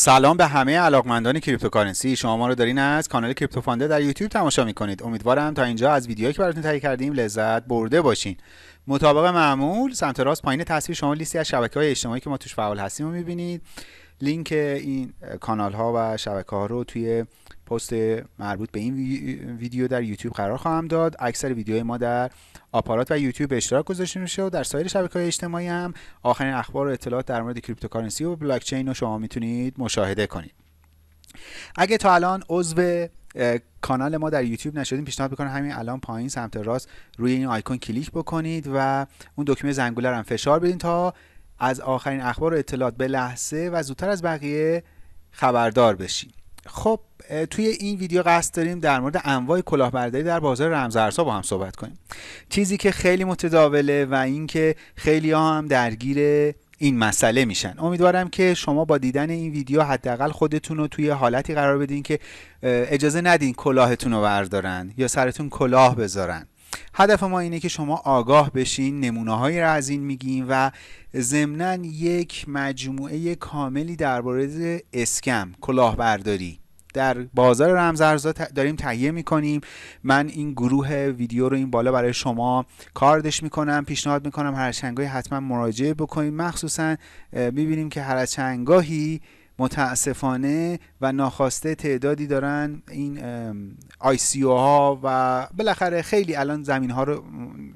سلام به همه علاقمندان cryptocurrency. شما ما رو دارین از کانال کریپتو فانده در یوتیوب تماشا می‌کنید. امیدوارم تا اینجا از ویدیوهایی که براتون تهیه کردیم لذت برده باشین. مطابق معمول سمت راست پایین تصویر شما لیستی از شبکه های اجتماعی که ما توش فعال هستیم رو می‌بینید. لینک این کانال ها و شبکه ها رو توی پست مربوط به این ویدیو در یوتیوب قرار خواهم داد. اکثر ویدیوهای ما در آپارات و یوتیوب اشتراک گذاشته میشه و در سایر شبکه های اجتماعی هم آخرین اخبار و اطلاعات در مورد cryptocurrency و بلاک چین رو شما می‌تونید مشاهده کنید. اگه تا الان عضو کانال ما در یوتیوب نشدین پیشنهاد می‌کنم همین الان پایین سمت راست روی این آیکون کلیک بکنید و اون دکمه زنگوله رو هم فشار بدین تا از آخرین اخبار و اطلاعات به لحظه و زودتر از بقیه خبردار بشین. خب توی این ویدیو قصد داریم در مورد انواع کلاهبرداری در بازار رمزارزها با هم صحبت کنیم. چیزی که خیلی متداوله و اینکه خیلی ها هم درگیر این مسئله میشن. امیدوارم که شما با دیدن این ویدیو حداقل خودتون رو توی حالتی قرار بدین که اجازه ندین کلاهتون رو بردارن یا سرتون کلاه بذارن. هدف ما اینه که شما آگاه بشین نمونه هایی را از این میگیم و ضمنا یک مجموعه کاملی درباره اسکم کلاهبرداری. در بازار رمزارزها داریم تهیه می‌کنیم. من این گروه ویدیو رو این بالا برای شما کاردش می‌کنم پیشنهاد می‌کنم هر چنگاهی حتما مراجعه بکنید مخصوصا می‌بینیم که هر چنگاهی متاسفانه و ناخواسته تعدادی دارن این آی سی او ها و بالاخره خیلی الان زمین ها رو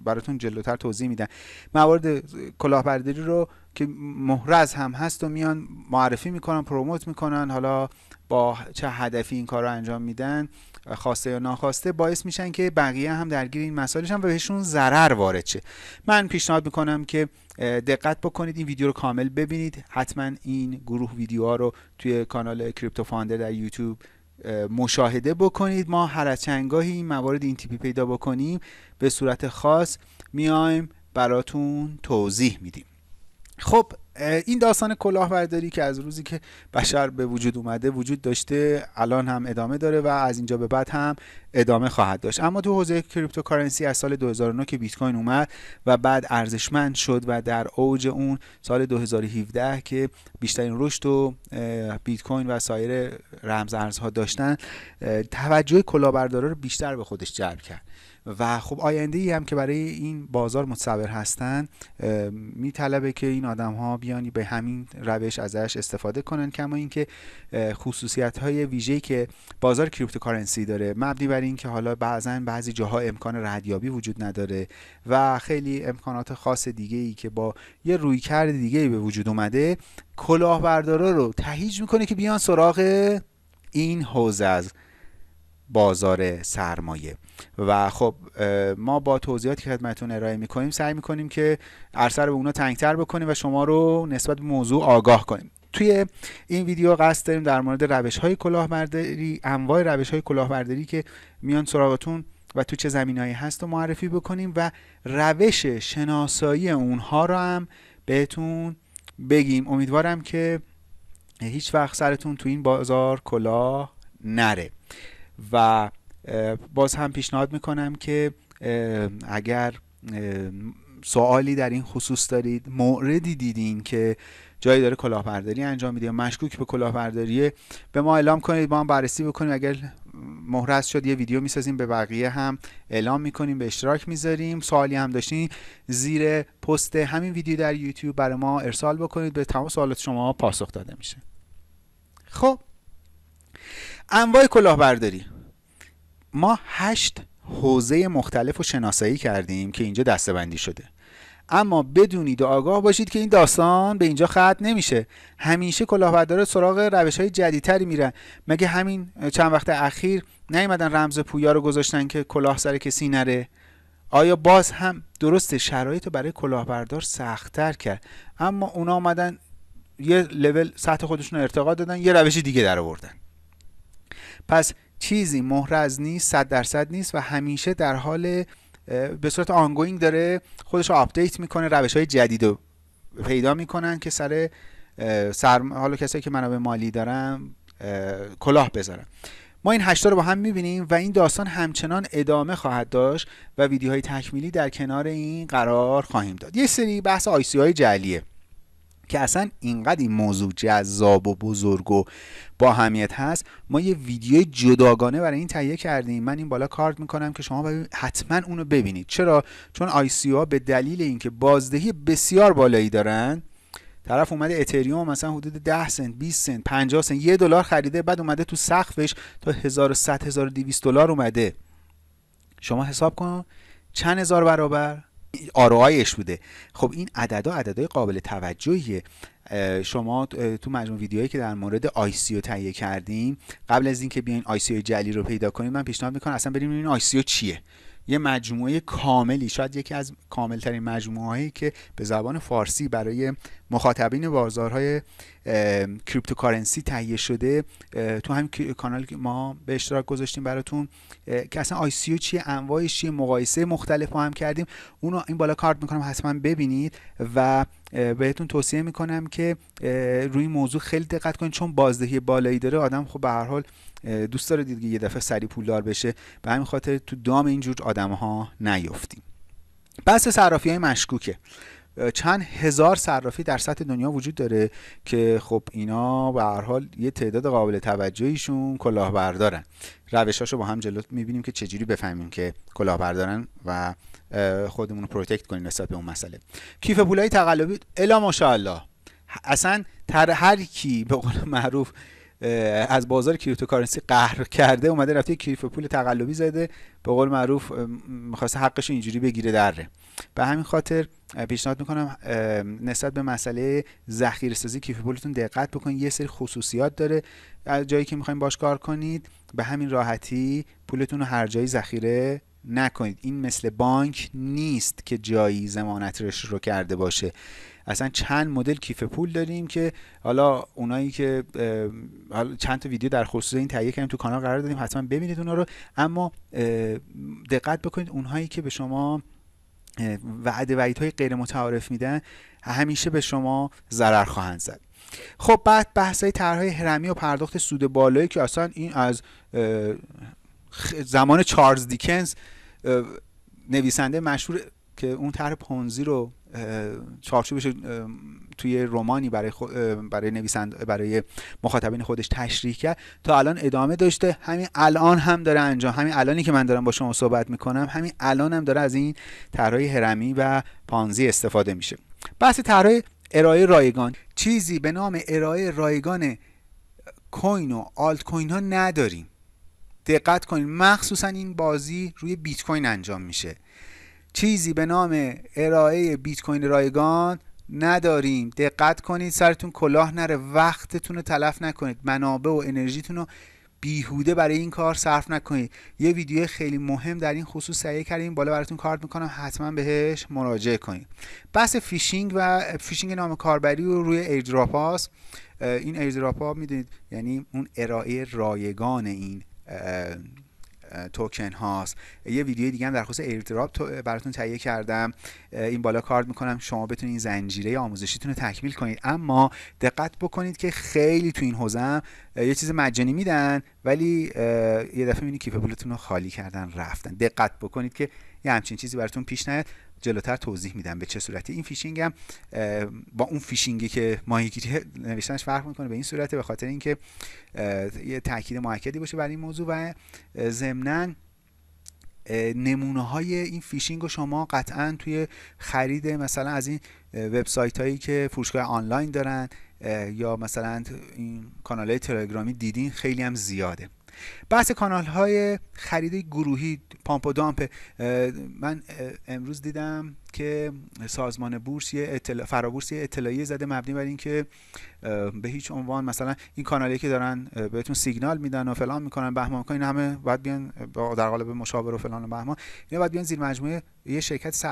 براتون جلوتر توضیح میدن موارد کلاهبرداری رو که محرز هم هست و میان معرفی می‌کنن پروموت می‌کنن حالا با چه هدفی این کار رو انجام میدن. خواسته یا ناخواسته باعث میشن که بقیه هم درگیر این مسائلشن و بهشون ضرر وارد شه. من پیشنهاد می‌کنم که دقت بکنید این ویدیو رو کامل ببینید. حتما این گروه ویدیوها رو توی کانال کریپتو فاندر در یوتیوب مشاهده بکنید. ما هر از چنگاهی این موارد این تیپی پیدا بکنیم. به صورت خاص میایم براتون توضیح میدیم. خب این داستان کلاهبرداری که از روزی که بشر به وجود اومده وجود داشته الان هم ادامه داره و از اینجا به بعد هم ادامه خواهد داشت. اما تو حوزه cryptocurrency از سال 2009 که بیت کوین اومد و بعد ارزشمند شد و در اوج اون سال 2017 که بیشترین رشد و بیت کوین و سایر رمز ارزها داشتن توجه کلاهبردارا رو بیشتر به خودش جلب کرد. و خب آینده ای هم که برای این بازار متصور هستن میطلبه که این آدم ها بیان و به همین روش ازش استفاده کنن کما اینکه خصوصیت های ویژه‌ای که بازار cryptocurrency داره مبنی بر این که حالا بعضا بعضی جاها امکان ردیابی وجود نداره و خیلی امکانات خاص دیگه ای که با یه رویکرد دیگه ای به وجود اومده کلاهبردارا رو تهیج می‌کنه که بیان سراغ این حوزه. از بازار سرمایه. و خب ما با توضیحاتی که خدمتتون ارائه می‌کنیم سعی می‌کنیم که عرصه رو به اونا تنگتر بکنیم و شما رو نسبت به موضوع آگاه کنیم. توی این ویدیو قصد داریم در مورد روش های کلاهبرداری انواع روش های کلاهبرداری که میان سراغتون و تو چه زمینهایی هست رو معرفی بکنیم و روش شناسایی اونها رو هم بهتون بگیم. امیدوارم که هیچ وقت سرتون تو این بازار کلاه نره. و باز هم پیشنهاد می‌کنم که اگر سوالی در این خصوص دارید موردی دیدین که جایی داره کلاهبرداری انجام میده یا مشکوک به کلاهبرداری به ما اعلام کنید ما هم بررسی بکنیم. اگر محرز شد یه ویدیو می‌سازیم به بقیه هم اعلام می‌کنیم به اشتراک می‌ذاریم. سوالی هم داشتین زیر پست همین ویدیو در یوتیوب برای ما ارسال بکنید. به تمام سوالات شما پاسخ داده میشه. خب. انواع کلاهبرداری. ما هشت حوزه مختلف رو شناسایی کردیم که اینجا دستبندی شده. اما بدونید و آگاه باشید که این داستان به اینجا ختم نمیشه. همیشه کلاهبردار سراغ روش های جدیدتری میرن. مگه همین چند وقت اخیر نیومدن رمز پویا رو گذاشتن که کلاه سر کسی نره؟ آیا باز هم درست شرایط برای کلاهبردار سختتر کرد؟ اما اونا آمدن یه لول سطح خودشون ارتقا دادن یه روش دیگه در آوردن. پس چیزی محرز نیست صد درصد نیست و همیشه در حال به صورت ongoing داره خودش رو آپدیت می‌کنه روش های جدید رو پیدا می‌کنن که سر سرم... حالا کسایی که منابع مالی دارن کلاه بذارن. ما این هشتا رو با هم می‌بینیم و این داستان همچنان ادامه خواهد داشت و ویدیوهای تکمیلی در کنار این قرار خواهیم داد. یه سری بحث آیسی های جعلیه. که اصلا اینقدر این موضوع جذاب و بزرگ و با همیت هست ما یه ویدیو جداگانه برای این تهیه کردیم. من این بالا کارت می‌کنم که شما حتما اونو ببینید. چرا؟ چون آی ها به دلیل اینکه بازدهی بسیار بالایی دارن طرف اومده اتریوم مثلا حدود 10 سنت 20 سنت 50 سنت یه دلار خریده بعد اومده تو سقفش تا 1100 1200 دلار اومده. شما حساب کن چند هزار برابر؟ ROI ش بوده خب این عددا عددهای قابل توجهیه. شما تو مجموع ویدیوهایی که در مورد ICO تهیه کردیم قبل از اینکه بیاین ICO جعلی رو پیدا کنید من پیشنهاد می‌کنم اصلا بریم این ICO چیه. یه مجموعه کاملی شاید یکی از کاملترین مجموعه هایی که به زبان فارسی برای مخاطبین بازارهای cryptocurrency تهیه شده تو همین کانال ما به اشتراک گذاشتیم براتون که اصلا ICO چیه انواعش چیه مقایسه مختلف هم کردیم. اونو این بالا کارت می‌کنم حتما ببینید و بهتون توصیه می‌کنم که روی موضوع خیلی دقت کنید چون بازدهی بالایی داره آدم خب به هر حال دوست داره دید یه دفعه سری پولدار بشه. به همین خاطر تو دام اینجور آدم ها نیفتیم بحث صرافی های مشکوکه. چند هزار صرافی در سطح دنیا وجود داره که خب اینا به هر حال یه تعداد قابل توجهیشون کلاهبردارن. روشاشو با هم جلو می‌بینیم که چجوری بفهمیم که کلاهبردارن و خودمون رو protect کنیم نسبت به اون مسئله. کیف پولای تقلبی الا ماشاءالله. اصلا تر هر کی به قول معروف از بازار cryptocurrency قهر کرده اومده رفته کیف پول تقلبی زده به قول معروف می‌خواسته حقش اینجوری بگیره دره. به همین خاطر پیشنهاد می‌کنم نسبت به مسئله ذخیره سازی کیف پولتون دقت بکنید یه سری خصوصیات داره. جایی که می‌خوایم باش کار کنید به همین راحتی پولتون رو هر جایی ذخیره نکنید. این مثل بانک نیست که جایی زمانت رو کرده باشه. اصلا چند مدل کیف پول داریم که حالا اونایی که حالا چند تا ویدیو در خصوص این تهیه کردیم تو کانال قرار دادیم حتما ببینید اونا رو. اما دقت بکنید اونهایی که به شما وعده وعید های غیر متعارف میدن همیشه به شما ضرر خواهند زد. خب بعد بحث های طرحهای هرمی و پرداخت سود بالایی که اصلا این از زمان چارلز دیکنز نویسنده مشهور که اون طرح پونزی رو چارچوبش توی رومانی برای برای نویسند برای مخاطبین خودش تشریح کرد. تا الان ادامه داشته. همین الان هم داره انجام. همین الانی که من دارم با شما صحبت می‌کنم همین الان هم داره از این طرحهای هرمی و پانزی استفاده میشه. بحث طرح ارائه رایگان. چیزی به نام ارائه رایگان کوین و آلت کوین ها نداریم. دقت کنید. مخصوصا این بازی روی بیت کوین انجام میشه. چیزی به نام ارائه بیت کوین رایگان نداریم. دقت کنید سرتون کلاه نره وقتتون رو تلف نکنید. منابع و انرژیتون رو بیهوده برای این کار صرف نکنید. یه ویدیو خیلی مهم در این خصوص تهیه کردیم. بالا براتون کارت می‌کنم. حتما بهش مراجعه کنید. بحث فیشینگ و فیشینگ نام کاربری و روی airdrop هاست. این airdrop ها می‌دونید یعنی اون ارائه رایگان این توکن هاست. یه ویدیو دیگه هم در خصوص airdrop براتون تهیه کردم. این بالا کارت می‌کنم. شما بتونید این زنجیره آموزشیتون رو تکمیل کنید. اما دقت بکنید که خیلی تو این حوزه یه چیز مجانی میدن ولی یه دفعه می‌بینید کیف پولتون رو خالی کردن رفتن. دقت بکنید که یه همچین چیزی براتون پیش نیاد. جلوتر توضیح میدم به چه صورتی. این فیشینگ هم با اون فیشینگی که ماهیگیری نوشتنش فرق می‌کنه به این صورته به خاطر اینکه یه تاکید موکدی باشه برای این موضوع و ضمنا نمونه های این فیشینگ رو شما قطعا توی خرید مثلا از این وبسایت هایی که فروشگاه آنلاین دارن یا مثلا این کانال های تلگرامی دیدین خیلی هم زیاده. بحث کانال های خرید گروهی pump و dump من امروز دیدم که سازمان بورس یه اطلاع فرابورس یه اطلاعیه زده مبنی بر اینکه به هیچ عنوان مثلا این کانالی که دارن بهتون سیگنال میدن و فلان می‌کنن بهمان می‌کنن همه باید بیان در قالب مشاور و فلان و بهمان اینا باید بیان زیر مجموعه یه شرکت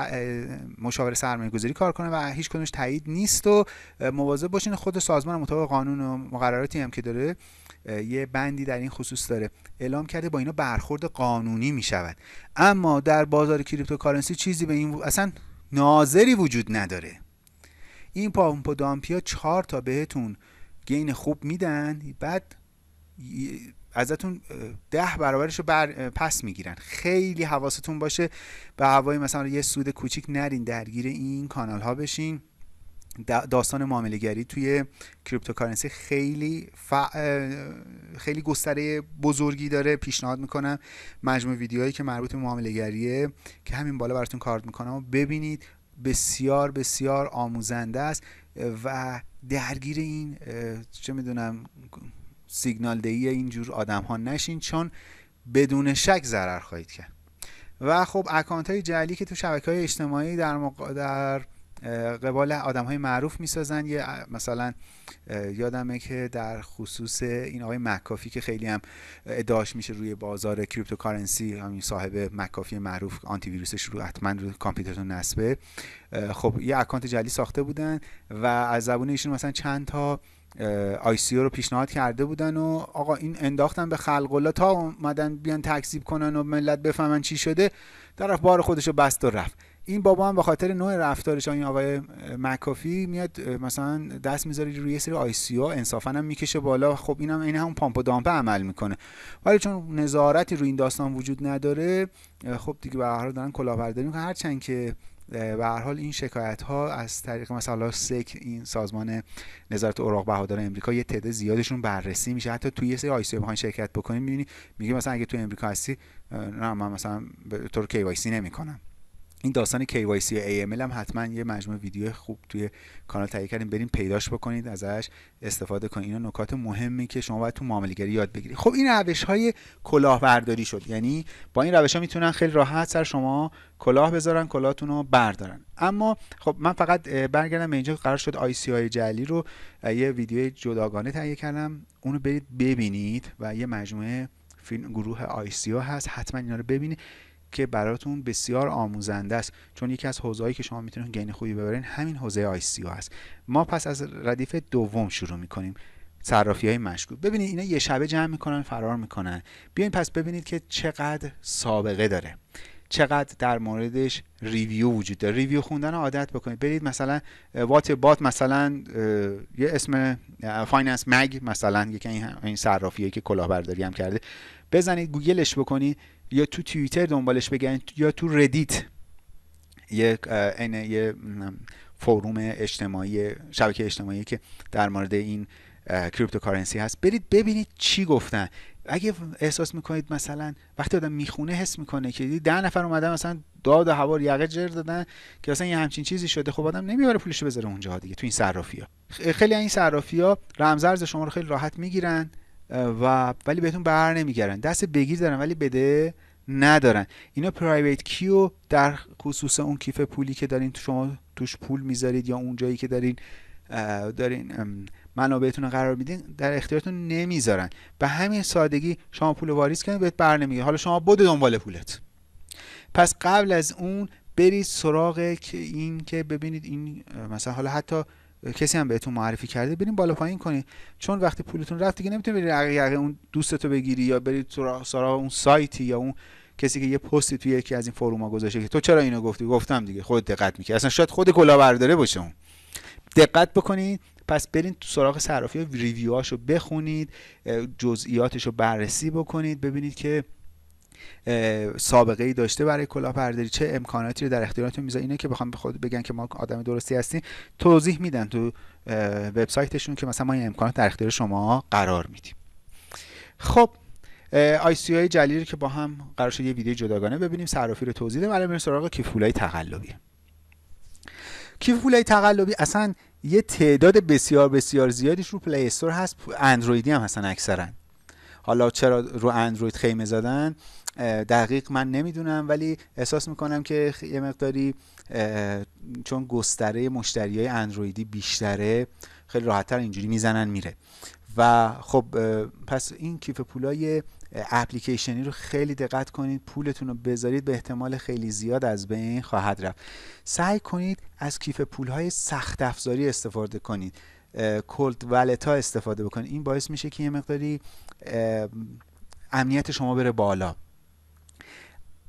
مشاور سرمایه گذاری کار کنه و هیچ کنش تایید نیست و مواظب باشین خود سازمان مطابق قانون و مقرراتی هم که داره یه بندی در این خصوص داره. اعلام کرده با اینا برخورد قانونی می شود اما در بازار cryptocurrency چیزی به این اصلا ناظری وجود نداره. این pump و dump یا چهار تا بهتون gain خوب میدن بعد ازتون ده برابرش رو بر پس می‌گیرن. خیلی حواستون باشه به هوای مثلا یه سود کوچیک نرین درگیر این کانال ها بشین. داستان معامله گری توی cryptocurrency خیلی ف... خیلی گستره بزرگی داره پیشنهاد می‌کنم. مجموع ویدیوهایی که مربوط به معامله گریه که همین بالا براتون کارت می‌کنم و ببینید بسیار بسیار آموزنده است و درگیر این چه می‌دونم سیگنال دهی اینجور آدم ها نشین چون بدون شک ضرر خواهید کرد. و خب اکانت های جعلی که تو شبکه های اجتماعی در, مق... در قبال آدم های معروف می‌سازن. یه مثلا یادمه که در خصوص این آقای مکافی که خیلی هم ادعاش میشه روی بازار کریپتوکارنسی همین صاحب مکافی معروف آنتی ویروسش رو حتما رو کامپیوترتون نصبه. خب یه اکانت جعلی ساخته بودن و از زبون ایشون مثلا چند تا آی سی رو پیشنهاد کرده بودن و آقا این انداختن به خلق تا اومدن بیان تکذیب کنن و ملت بفهمن چی شده. طرف بار خودش رو بست و رفت. این بابا هم به خاطر نوع رفتارش این آقای مکافی میاد مثلا دست می‌ذاره روی سری آی سی او انصافا هم می‌کشه بالا. خب اینم این هم پامپ و دامپه عمل می‌کنه. ولی چون نظارتی روی این داستان وجود نداره خب دیگه به هر حال دارن کلاهبرداری می‌کنن. هرچند که به هر حال این شکایت ها از طریق مثلا سک این سازمان نظارت اوراق بهادار امریکا یه تعداد زیادشون بررسی میشه. حتی توی یه سری آی سی شرکت بکنید می‌بینی میگه مثلا اگه تو امریکا هستی نه من مثلا به طور KYC نمی‌کنم. این داستان KYC و AML هم حتما یه مجموعه ویدیو خوب توی کانال تهیه کردیم. بریم پیداش بکنید ازش استفاده کنید. اینا نکات مهمی که شما باید تو معامله‌گری یاد بگیرید. خب این روش های کلاهبرداری شد. یعنی با این روش ها می‌تونن خیلی راحت سر شما کلاه بذارن کلاهتون رو بردارن. اما خب من فقط برگردم به اینجا. قرار شد ICO جعلی رو یه ویدیو جداگانه تهیه کردم. اونو برید ببینید و یه مجموعه فیلم گروه ICO هست. حتما اینا رو ببینید. که براتون بسیار آموزنده است. چون یکی از حوزه‌ای که شما می‌تونید gain خوبی ببرین همین حوزه ICO هست ما پس از ردیف دوم شروع می‌کنیم. صرافی های مشکوک. ببینید اینا یه شبه جمع می‌کنن فرار می‌کنن. بیاین پس ببینید که چقدر سابقه داره. چقدر در موردش ریویو وجود داره. ریویو خوندن عادت بکنید. برید مثلا وات بات مثلا یه اسم فایننس مگ مثلا یکی این صرافیه که کلاهبرداری هم کرده. بزنید گوگلش بکنید. یا تو توییتر دنبالش بگردید یا تو ردیت یه یه فروم اجتماعی شبکه اجتماعی که در مورد این کریپتوکارنسی هست. برید ببینید چی گفتن. اگه احساس می‌کنید مثلا وقتی آدم می‌خونه حس می‌کنه که ده نفر اومدن مثلا داد و هوا یقه جر دادن که مثلا یه همچین چیزی شده خب آدم نمی‌بره پولشو بذاره اونجا دیگه تو این صرافی ها خیلی این صرافی ها رمزارز شما رو خیلی راحت می‌گیرن. و ولی بهتون بر نمیگردن. دست بگیر دارن ولی بده ندارن. اینا پرایویت کیو در خصوص اون کیف پولی که دارین شما توش پول می‌ذارید یا اون جایی که دارین دارین منابعتون رو قرار میدین در اختیارتون نمی‌ذارن. به همین سادگی شما پول واریز کنید بهت بر نمیگه. حالا شما بود دنبال پولت. پس قبل از اون برید سراغ این که ببینید این مثلا حالا حتی کسی هم بهتون معرفی کرده بریم بالا پایین کنید چون وقتی پولتون رفت دیگه نمی‌تونید برید یقه اون دوستتو بگیری یا برید سراغ اون سایتی یا اون کسی که یه پستی توی یکی از این فروما گذاشته که تو چرا اینو گفتی؟ گفتم دیگه خود دقت می‌کنی اصلا شاید خود کلاهبرداره باشه اون. دقت بکنید پس برید تو سراغ صرافی ریویوهاشو بخونید جزئیاتش رو بررسی بکنید ببینید که سابقه ای داشته برای کلاهبرداری چه امکاناتی رو در اختیارتون می‌ذاره اینه که بخوام به خود بگن که ما آدم درستی هستیم. توضیح میدن تو وبسایتشون که مثلا ما این امکانات در اختیار شما قرار میدیم. خب ICO های جعلی که با هم قرار شد یه ویدیو جداگانه ببینیم. صرافی رو توضیح ده برای سراغ کیف پولای تقلبی. کیف پولای تقلبی اصلا یه تعداد بسیار بسیار زیادیش رو پلی استور هست. اندرویدی هم هستن اکثرا. حالا چرا رو اندروید خیمه زدن؟ دقیق من نمی‌دونم ولی احساس می‌کنم که یه مقداری چون گستره مشتری های اندرویدی بیشتره خیلی راحتتر اینجوری می‌زنن میره. و خب پس این کیف پولای اپلیکیشنی رو خیلی دقت کنید پولتون رو بذارید به احتمال خیلی زیاد از بین خواهد رفت. سعی کنید از کیف پولهای سخت افزاری استفاده کنید. cold wallet ها استفاده بکنید. این باعث میشه که یه مقداری امنیت شما بره بالا.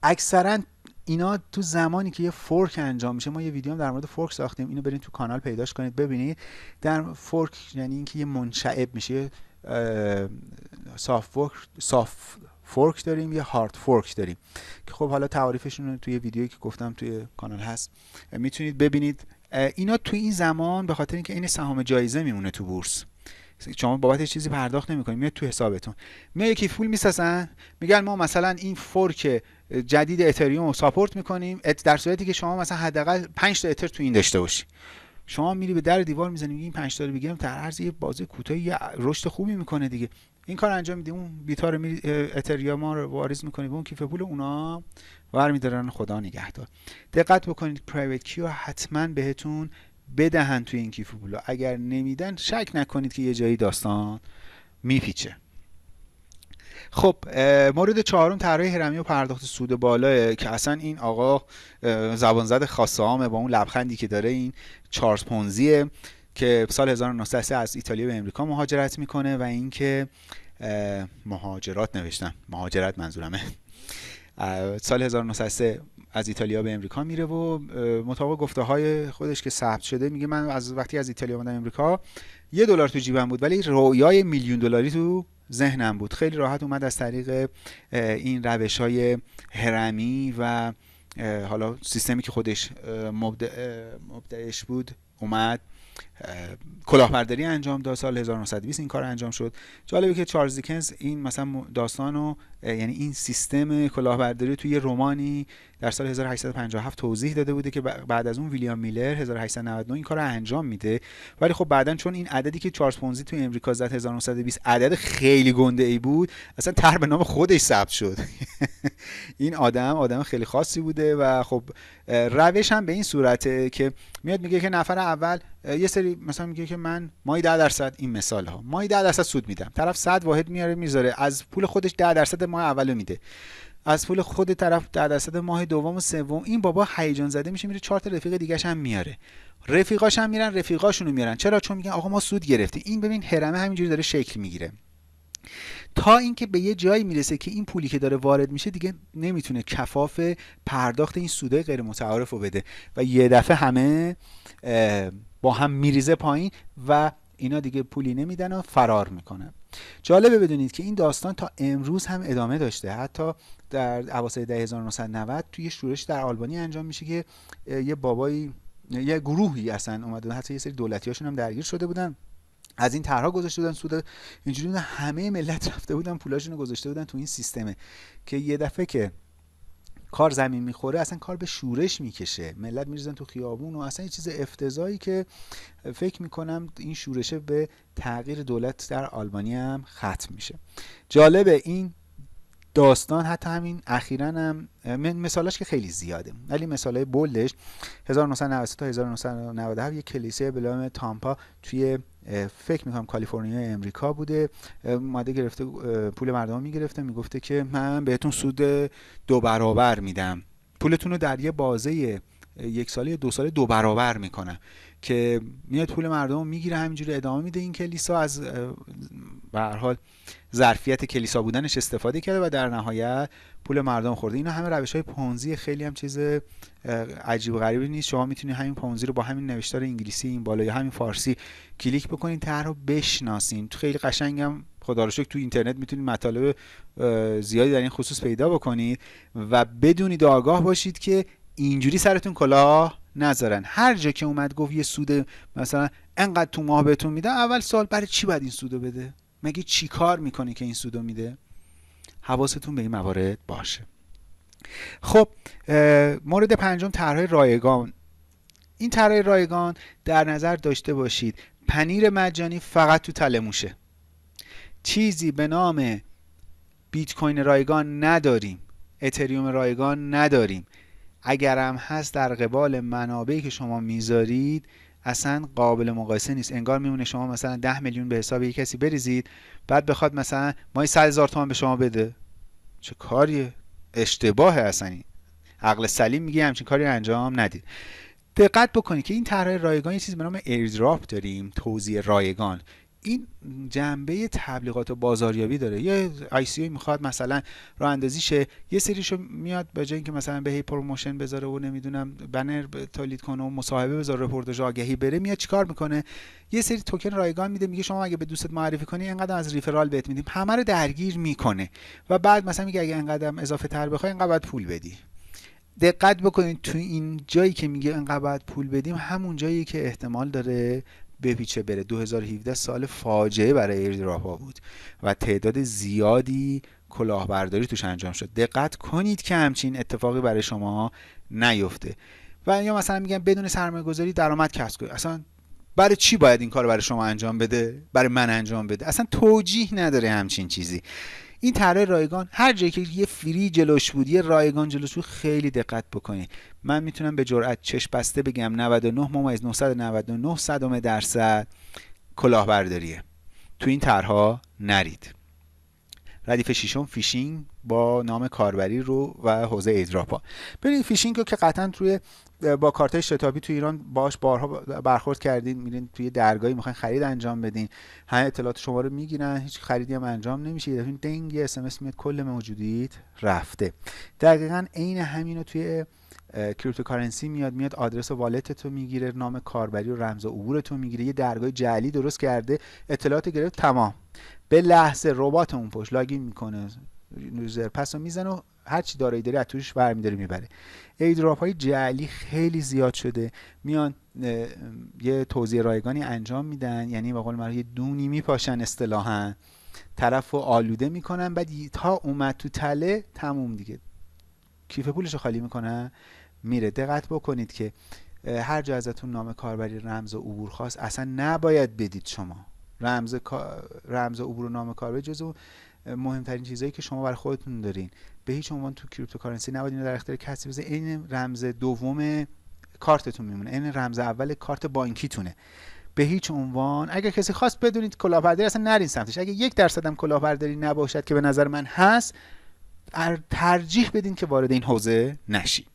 اکثرا اینا تو زمانی که یه fork انجام میشه ما یه ویدیو هم در مورد fork ساختیم. اینو برید تو کانال پیداش کنید ببینید. در fork یعنی اینکه یه منشعب میشه. soft fork soft fork داریم یه hard fork داریم. که خب حالا تعریفشون رو توی ویدیویی که گفتم توی کانال هست. می‌تونید ببینید. اینا تو این زمان به خاطر اینکه این سهام جایزه میمونه تو بورس. شما بابت چیزی پرداخت نمی‌کنید میاد تو حسابتون. میاد یکی پول می‌سازن میگن ما مثلا این fork جدید اتریوم رو support می‌کنیم در صورتی که شما مثلا حداقل 5 تا اتر تو این داشته باشی. شما میری به در دیوار می‌زنی این 5 تا رو بگیرم در عرض یه بازه کوتاهی یه رشد خوبی می‌کنه دیگه. این کار انجام میدی اون بیتا رو میری اتریوم رو واریز می‌کنی به اون کیف پول اونا ور خدا نگهدار. دقت بکنید پرایوت کیو حتما بهتون بدهن توی این کیف پولا. اگر نمیدن شک نکنید که یه جایی داستان میپیچه. خب مورد چهارم طرح هرمی و پرداخت سود بالا که اصلا این آقا زبان زد خاصه با اون لبخندی که داره این چارلز پونزیه که سال 1903 از ایتالیا به امریکا مهاجرت می‌کنه و اینکه مهاجرات نوشتم. مهاجرت منظورمه. سال 1903 از ایتالیا به امریکا میره و مطابق گفته های خودش که ثبت شده میگه من از وقتی از ایتالیا اومدم امریکا یه دلار تو جیبم بود ولی رویای میلیون دلاری تو ذهنم بود. خیلی راحت اومد از طریق این روش های هرمی و حالا سیستمی که خودش مبدعش بود اومد. کلاهبرداری انجام داد. سال 1920 این کار انجام شد. جالبه که چارلز دیکنز این مثلا داستانو یعنی این سیستم کلاهبرداری توی رومانی در سال 1857 توضیح داده بوده که بعد از اون ویلیام میلر 1899 این کار رو انجام میده. ولی خب بعدا چون این عددی که چارلز پونزی توی امریکا زد 1920 عدد خیلی گنده ای بود اصلا تر به نام خودش ثبت شد. این آدم آدم خیلی خاصی بوده و خب روش هم به این صورته که میاد میگه که نفر اول یه سری مثلا میگه که من مایی 10 درصد این مثال ها مایی 10 درصد سود میدم. طرف 100 واحد میاره می‌ذاره. از پول خودش 10 درصد ماه اولو میده. از پول خود طرف 10 درصد ماه دوم و سوم این بابا هیجان زده میشه میره چهار تا رفیق دیگه هم میاره. رفیقاش هم میرن رفیقاشونو میارن. چرا؟ چون میگن آقا ما سود گرفتیم. این ببین هرمه همینجوری داره شکل می‌گیره. تا اینکه به یه جایی می‌رسه که این پولی که داره وارد میشه دیگه نمی‌تونه کفاف پرداخت این سودای غیر متعارف رو بده. و یه دفعه همه با هم میریزه پایین و اینا دیگه پولی نمیدن و فرار می‌کنن. جالبه بدونید که این داستان تا امروز هم ادامه داشته. حتی در اواسط 1990 توی شورش در آلبانی انجام میشه که یه بابایی یه گروهی اصلا اومدن حتی یه سری دولتی هاشون هم درگیر شده بودن. از این طرها گذاشته بودن سود اینجوری همه ملت رفته بودن پولاشون رو گذاشته بودن تو این سیستمه که یه دفعه که کار زمین می‌خوره اصلا کار به شورش می‌کشه. ملت میریزن تو خیابون و اصلا یه چیز افتضایی که فکر می‌کنم این شورشه به تغییر دولت در آلبانی هم ختم میشه. جالبه این داستان حتی همین اخیرا هم مثالاش که خیلی زیاده. ولی مثالای بولدش 1990 تا 1997 یک کلیسای به نام تامپا توی فکر می‌کنم کالیفرنیا امریکا بوده. اومده گرفته پول مردم می‌گرفته. می‌گفته که من بهتون سود دو برابر میدم. پولتون رو در یه بازه یک ساله دو ساله دو برابر می‌کنم. که میاد پول مردم می‌گیره همینجوری ادامه میده این کلیسا. از به حال ظرفیت کلیسا بودنش استفاده کرده و در نهایت پول مردم خورده. اینا همه روش های پونزی خیلی هم چیز عجیب و غریبی نیست. شما می‌تونید همین پونزی رو با همین نوشتار انگلیسی این بالا یا همین فارسی کلیک بکنید طرح رو بشناسین. خیلی قشنگم خدا رو تو اینترنت می‌تونید مطالب زیادی در این خصوص پیدا بکنید و بدونید آگاه باشید که اینجوری سرتون کلاه نذارن. هر جا که اومد گفت یه سود مثلا انقدر تو ماه بهتون میده اول سوال برای چی باید این سودو بده؟ مگه چی کار می‌کنه که این سودو میده؟ حواستون به این موارد باشه. خب مورد پنجم طرح رایگان. این طرح رایگان در نظر داشته باشید. پنیر مجانی فقط تو تلموشه چیزی به نام بیت کوین رایگان نداریم. اتریوم رایگان نداریم. اگرم هست در قبال منابعی که شما می‌ذارید اصلا قابل مقایسه نیست. انگار میمونه شما مثلا ده میلیون به حساب یک کسی بریزید بعد بخواد مثلا مای 100 هزار تومان به شما بده. چه کاریه اشتباهه اصلا این. عقل سلیم میگه همچین کاری انجام ندید. دقت بکنید که این طرح رایگان یه چیزی به نام airdrop داریم توزیع رایگان. این جنبه تبلیغات و بازاریابی داره. یه ICO می‌خواد مثلا راه اندازی شه یه سریشو میاد به جای اینکه مثلا به هی promotion بذاره و نمی‌دونم بنر تولید کنه و مصاحبه بذاره رپورتاژ آگهی بره میاد چیکار می‌کنه؟ یه سری توکن رایگان میده میگه شما اگه به دوستت معرفی کنی اینقدر از referral بهت میدیم. همه رو درگیر می‌کنه و بعد مثلا میگه اگه اینقدر اضافه تر بخوای اینقدر باید پول بدی. دقت بکنید تو این جایی که میگه انقدر پول بدیم همون جایی که احتمال داره بپیچه بره. 2017 سال فاجعه برای airdrop بود و تعداد زیادی کلاهبرداری توش انجام شد. دقت کنید که همچین اتفاقی برای شما نیفته. و یا مثلا میگن بدون سرمایه گذاری درآمد کسب کنید. اصلا برای چی باید این کار برای شما انجام بده؟ برای من انجام بده؟ اصلا توجیه نداره همچین چیزی. این طرح رایگان هر جایی که یه free جلوش بود یه رایگان جلوش بود خیلی دقت بکنید. من می‌تونم به جرئت چش بسته بگم 99 ممیز 999 صدم درصد کلاهبرداریه. تو این طرحها نرید. ردیف ششم فیشینگ با نام کاربری رو و حوزه airdrop ا. ببینید فیشینگ رو که قطعا توی با کارت شتابی تو ایران باش بارها برخورد کردین میرین توی درگاهی می‌خواین خرید انجام بدین. همه اطلاعات شما رو می‌گیرن هیچ خریدی هم انجام نمیشه. یه دفعه دنگ اس ام اس میاد کل موجودیت رفته. دقیقا عین همین رو توی cryptocurrency میاد میاد آدرس wallet تو می‌گیره نام کاربری و رمز عبور تو می‌گیره. یه درگاه جعلی درست کرده اطلاعات گرفت تمام. به لحظه ربات اون پشت login می‌کنه. یوزر پس رو می‌زنه و هر چی دارایی داری از توش برمیداره می‌بره. ایدراپ های جعلی خیلی زیاد شده. میان یه توضیح رایگانی انجام میدن یعنی به قول من یه دونی میپاشن اصطلاحا. طرف آلوده می‌کنن بعد تا اومد تو تله تموم دیگه. کیف پولش خالی می‌کنن میره. دقت بکنید که هر جا ازتون نام کاربری رمز و عبور خواست اصلا نباید بدید شما. رمز رمز عبور و نام کاربری جزو مهمترین چیزهایی که شما برای خودتون دارین. به هیچ عنوان تو cryptocurrency نباید اینو در اختیار کسی بذارید این رمز دوم کارتتون میمونه. این رمز اول کارت بانکیتونه. به هیچ عنوان اگر کسی خواست بدونید کلاهبرداری اصلا نرین سمتش. اگه یک درصد هم کلاهبرداری نباشد که به نظر من هست ترجیح بدین که وارد این حوزه نشید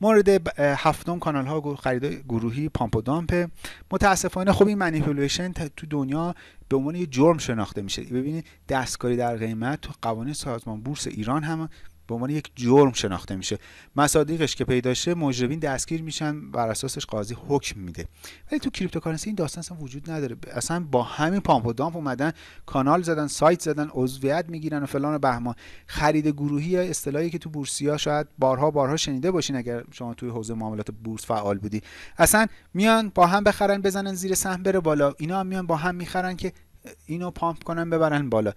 مورد هفتم کانال ها خرید گروهی pump و dump متاسفانه خب این manipulation تو دنیا به عنوان یه جرم شناخته میشه. ببینید دستکاری در قیمت تو قوانین سازمان بورس ایران هم به عنوان یک جرم شناخته میشه. مصادیقش که پیدا شه مجرمین دستگیر میشن بر اساسش قاضی حکم میده. ولی تو cryptocurrency این داستان اصلا وجود نداره. اصلا با همین pump و dump اومدن کانال زدن سایت زدن عضویت می‌گیرن و فلان و بهمان. خرید گروهی یا اصطلاحی که تو بورسیا شاید بارها بارها شنیده باشین اگر شما توی حوزه معاملات بورس فعال بودی. اصلا میان با هم بخرن بزنن زیر سهم بره بالا. اینا هم میان با هم می‌خرن که اینو pump کنن ببرن بالا.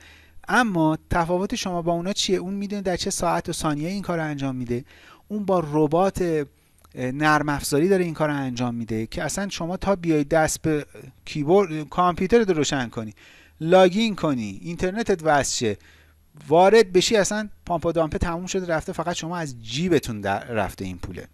اما تفاوت شما با اونا چیه؟ اون می‌دونه در چه ساعت و ثانیه این کار انجام میده. اون با ربات نرم افزاری داره این کار انجام میده که اصلا شما تا بیای دست به کیبورد کامپیوتر رو روشن کنی login کنی اینترنتت وصل وارد بشی اصلا pump و dump ه تموم شده رفته فقط شما از جیبتون در رفته این پوله.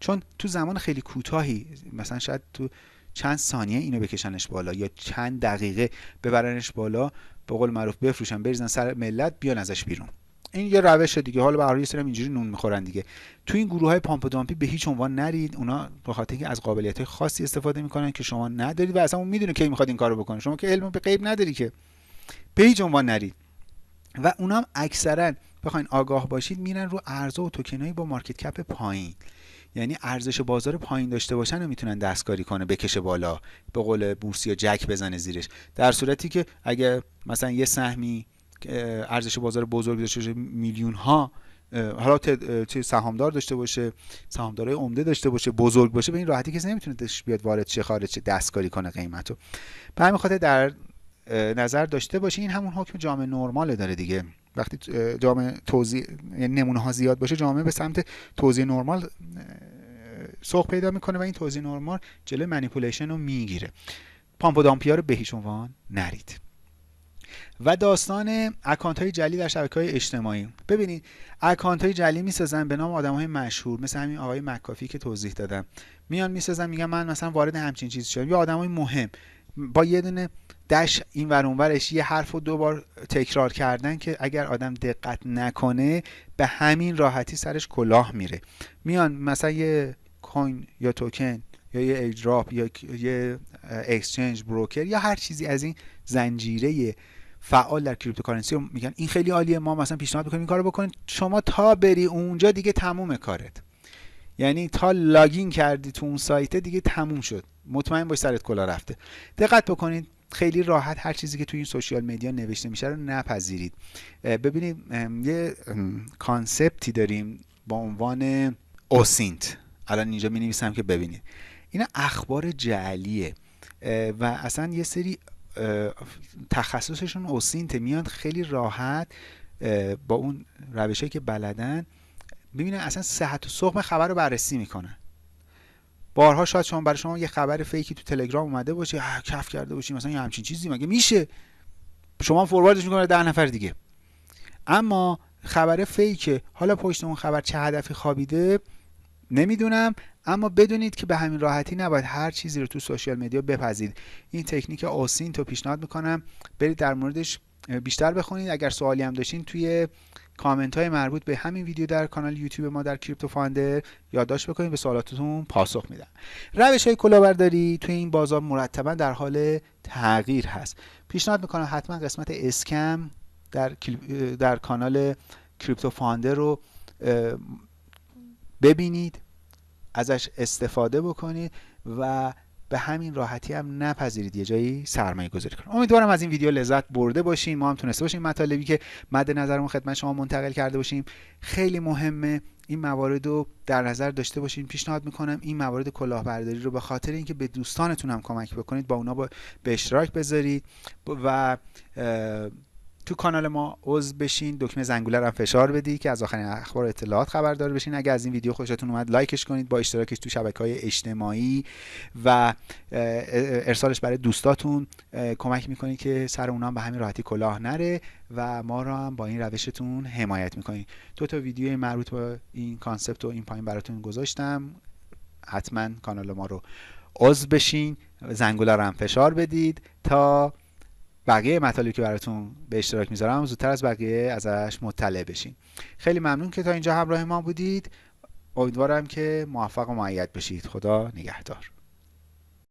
چون تو زمان خیلی کوتاهی مثلا شاید تو چند ثانیه اینو بکشنش بالا یا چند دقیقه ببرنش بالا به قول معروف بفروشن بریزن سر ملت بیان ازش بیرون. این یه روش دیگه. حالا به یه اینجوری نون می‌خورن دیگه. تو این گروه های پامپ دامپی به هیچ عنوان نرید. اونا به خاطر اینکه از قابلیت خاصی استفاده می‌کنن که شما ندارید و اصلا اون می‌دونه کی می‌خواد این کارو بکنه. شما که علم به غیب نداری که. به هیچ عنوان نرید. و اونا هم اکثرا بخواین آگاه باشید میرن رو ارزها و توکنایی با مارکت کپ پایین. یعنی ارزش بازار پایین داشته باشن و می‌تونن دستکاری کنه بکشه بالا به قول بورس یا جک بزنه زیرش. در صورتی که اگه مثلا یه سهمی ارزش بازار بزرگ داشته باشه میلیون ها حالا چه سهامدار داشته باشه سهامدارای عمده داشته باشه بزرگ باشه به این راحتی کسی نمی‌تونه بیاد وارد چه خارج چه دستکاری کنه قیمتو. به همین خاطر در نظر داشته باشه این همون حکم جامعه نرمال داره دیگه. وقتی جامعه توزیع یعنی نمونه ها زیاد باشه جامعه به سمت توزیع نرمال سوق پیدا می‌کنه و این توزیع نرمال جلوی manipulation رو می‌گیره. pump و dump یا رو به هیچ عنوان نرید. و داستان اکانت های جعلی در شبکه های اجتماعی. ببینید اکانت های جعلی می‌سازن به نام آدم های مشهور مثل همین آقای مکافی که توضیح دادم. میان می‌سازن میگن من مثلا وارد همچین چیزی شدم. یا آدم های مهم. با یه دونه dash این ور اونورش یه حرف رو دو بار تکرار کردن که اگر آدم دقت نکنه به همین راحتی سرش کلاه میره. میان مثلا یه coin یا توکن یا یه airdrop یا یه exchange broker یا هر چیزی از این زنجیره فعال در cryptocurrency میگن. این خیلی عالیه. ما مثلا پیشنهاد می‌کنیم این کارو بکنید. شما تا بری اونجا دیگه تموم کارت. یعنی تا login کردی تو اون سایت دیگه تموم شد. مطمئن باش سرت کلاه رفته. دقت بکنید. خیلی راحت هر چیزی که توی این social media نوشته میشه رو نپذیرید. ببینید یه concept ی داریم با عنوان OSINT. الان اینجا می نویسم که ببینید. این اخبار جعلیه و اصلا یه سری تخصصشون OSINT میاد خیلی راحت با اون روشهایی که بلدن. ببینن اصلا صحت و سقم خبر رو بررسی می‌کنن. بارها شاید شما برای شما یه خبر fake ی تو تلگرام اومده باشه کف کرده باشی مثلا یه همچین چیزی مگه میشه؟ شما forward ش می‌کنه ده نفر دیگه. اما خبر fake ه. حالا پشت اون خبر چه هدفی خوابیده؟ نمی‌دونم اما بدونید که به همین راحتی نباید هر چیزی رو تو social media بپذیرید این تکنیک OSINT و پیشنهاد می‌کنم برید در موردش بیشتر بخونید. اگر سوالی هم داشتین توی کامنت های مربوط به همین ویدیو در کانال یوتیوب ما در کریپتو فاندر یادداشت بکنید به سوالاتتون پاسخ میدم. روش های کلاهبرداری توی این بازار مرتبا در حال تغییر هست. پیشنهاد می‌کنم حتما قسمت اسکم در در کانال کریپتو فاندر رو ببینید ازش استفاده بکنید و به همین راحتی هم نپذیرید یه جایی سرمایه گذاری کنید. امیدوارم از این ویدیو لذت برده باشین ما هم تونسته باشیم. مطالبی که مد نظرمون خدمت شما منتقل کرده باشیم خیلی مهمه. این موارد رو در نظر داشته باشین. پیشنهاد می‌کنم این موارد کلاهبرداری رو به خاطر اینکه به دوستانتون هم کمک بکنید با اونا به اشتراک بذارید و تو کانال ما عضو بشین دکمه زنگوله رو فشار بدی که از آخرین اخبار و اطلاعات خبردار بشین. اگر از این ویدیو خوشتون اومد لایکش کنید با اشتراکش تو شبکه های اجتماعی و ارسالش برای دوستاتون. کمک می‌کنید که سر اونا به همین راحتی کلاه نره و ما رو هم با این روشتون حمایت می‌کنید. دو تا ویدیو مربوط به این کانسپت و این پایین براتون گذاشتم. حتما کانال ما رو عضو بشین. زنگوله رو هم فشار بدید تا بقیه مطالبی که براتون به اشتراک می‌ذارم زودتر از بقیه ازش مطلع بشین. خیلی ممنون که تا اینجا همراه ما بودید. امیدوارم که موفق و معید بشید. خدا نگهدار.